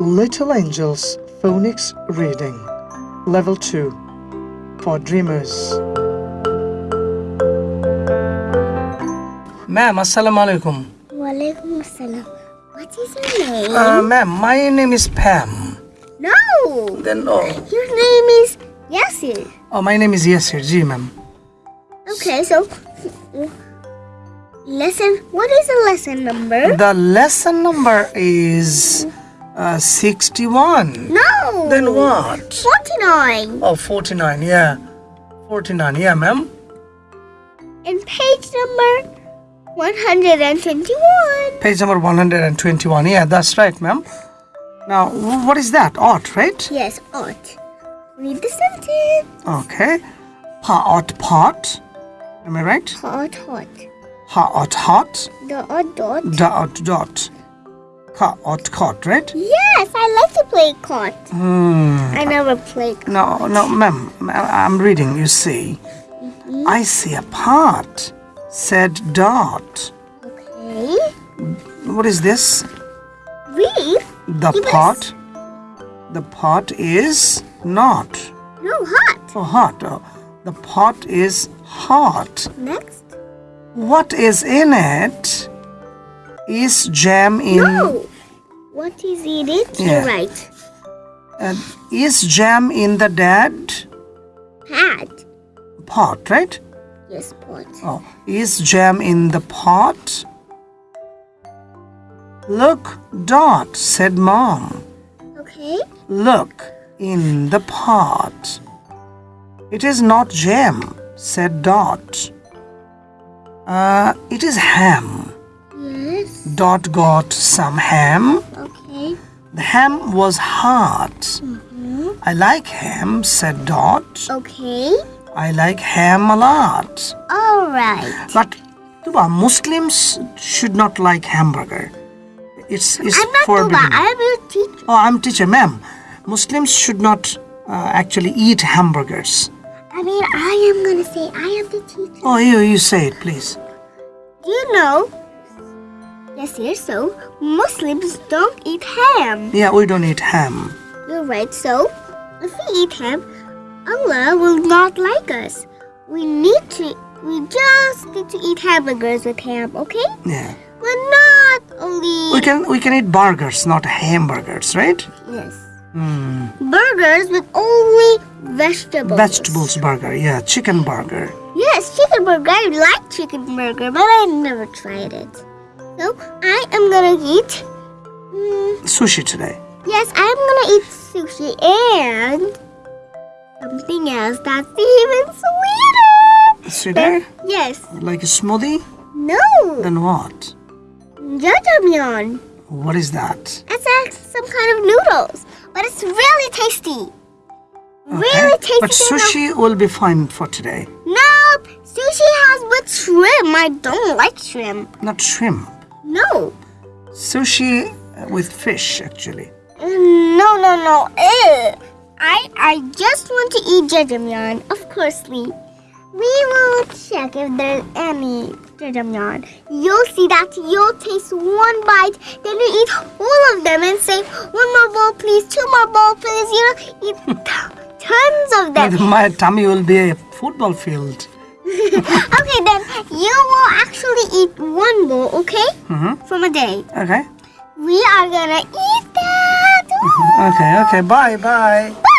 Little Angels Phonics Reading Level 2 for Dreamers. Ma'am, Assalamu alaikum. Walaikum assalam. What is your name? Uh, ma'am, my name is Pam. no! Then, oh, Your name is Yasir. oh my name is Yasir. Ji, ma'am. Okay, so lesson. What is the lesson number? The lesson number is uh, 61. No. Then what? Forty-nine. Oh, 49, yeah. 49, yeah, ma'am. And page number one hundred and twenty-one. Page number 121. Yeah, that's right, ma'am. Now, what is that? Art, right? Yes, ought. Read the sentence. Okay. Pot, pot. Am I right? Hot, hot. Hot, hot. Dot, dot. Dot, dot. Caught, caught, right? Yes, I like to play caught. Hmm. I never played. No, no, ma'am. I'm reading, you see. I see a pot, said Dot. Okay. What is this? Read. The pot? The pot is not. No, hot. Oh, hot. Oh, the pot is hot. Next. What is in it? Is jam in. No. What is it? Yeah. Right. uh, is jam in the dad? Hat. pot, right? Yes, pot. Oh, is jam in the pot? Look, Dot, said Mom. Okay. Look in the pot. It is not jam, said Dot. Uh, it is ham. Yes. Dot got some ham. Okay. The ham was hot. Mm-hmm. I like ham, said Dot. Okay. I like ham a lot. All right. But Tuba, Muslims should not like hamburger. It's, it's I'm not forbidden. Tuba. I'm your teacher. Oh, I'm teacher, ma'am. Muslims should not uh, actually eat hamburgers. I mean, I am gonna say I am the teacher. Oh, you, you say it, please. Do you know? Yes, yes. So Muslims don't eat ham. Yeah, we don't eat ham. You're right. So if we eat ham, Allah will not like us. We need to. We just need to eat hamburgers with ham. Okay? Yeah. But not only. We can we can eat burgers, not hamburgers, right? Yes. Hmm. Burgers with only vegetables. Vegetables burger, yeah, chicken burger. Yes, chicken burger. I like chicken burger, but I never tried it. So I am gonna eat. Mm, Sushi today. yes, I'm gonna eat sushi and something else that's even sweeter. Sweeter? Yes. Like a smoothie? No. Then what? Jajangmyeon. What is that? It's like some kind of noodles, but it's really tasty. Really tasty. But sushi will be fine for today. Nope. Sushi has with shrimp. I don't like shrimp. Not shrimp. No. Sushi uh, with fish, actually. Mm, no, no, no. Ew. I I just want to eat jajangmyeon. Of course, Lee. We will check if there's any jajangmyeon. You'll see that you'll taste one bite, then you eat all of them and say, one more bowl, please, two more bowl, please. You know, eat tons of them. My tummy will be a football field. okay, then you will actually eat one bowl, okay? Mm-hmm. From a day. Okay. We are gonna eat that. Okay, okay. Bye, bye. Bye.